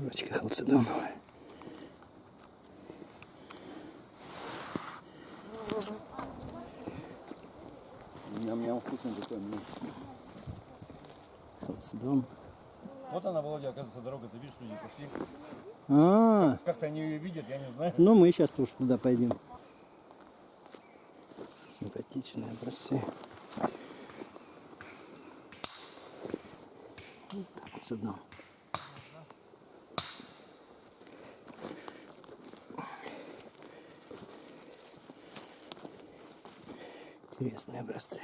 Корочка халцедоновая. Ням-ням вкусный такой. ну. Халцедон. Вот она, Володя, оказывается, дорога. Ты видишь, люди пошли. А, Как-то они ее видят, я не знаю. ну мы сейчас тоже туда пойдем. Симпатичные образцы. Вот халцедон. Интересные образцы.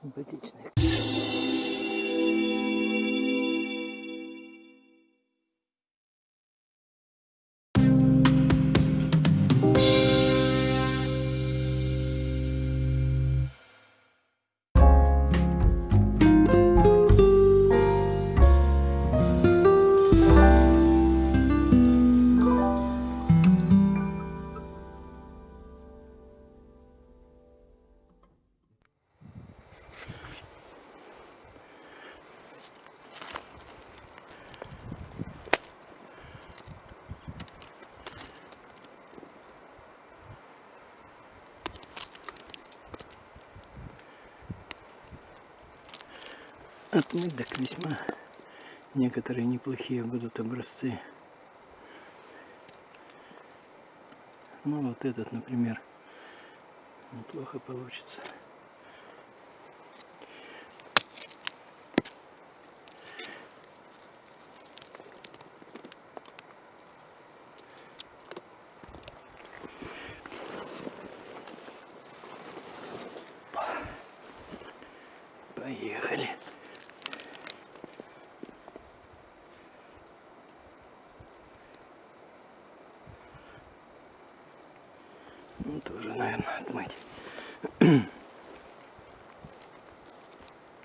Симпатичные. Отмыть так весьма некоторые неплохие будут образцы. Ну вот этот, например, неплохо получится. Поехали.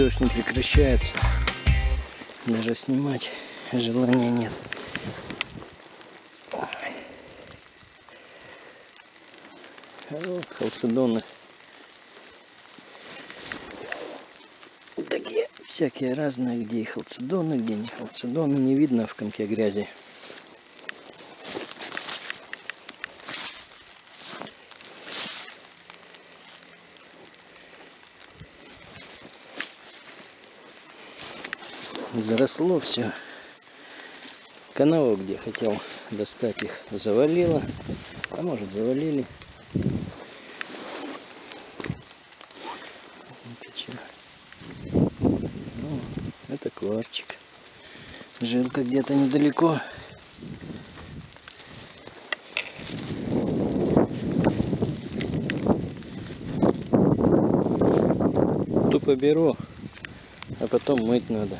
Дождь не прекращается. Даже снимать желания нет. Вот халцедоны. такие всякие разные, где и халцедоны, где не халцедоны, не видно в комке грязи. Заросло все. Канаву, где хотел достать их, завалило. А может завалили. Ну, это кварчик. Жилка где-то недалеко. Тупо беру, а потом мыть надо.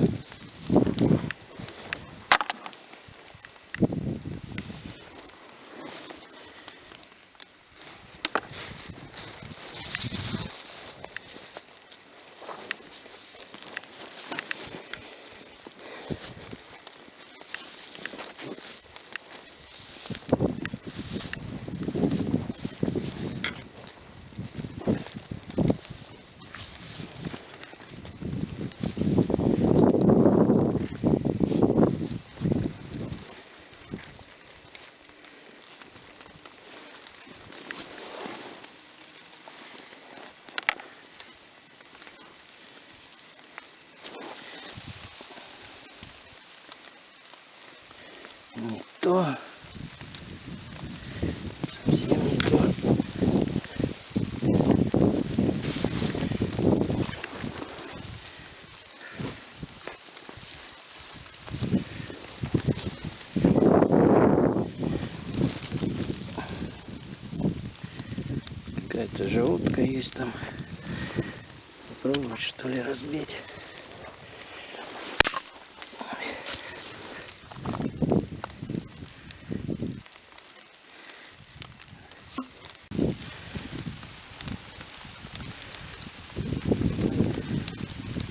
Есть там. Попробовать что ли разбить.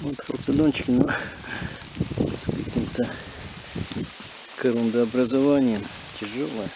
Вот халцедончик, но с каким-то корундообразованием. Тяжелая.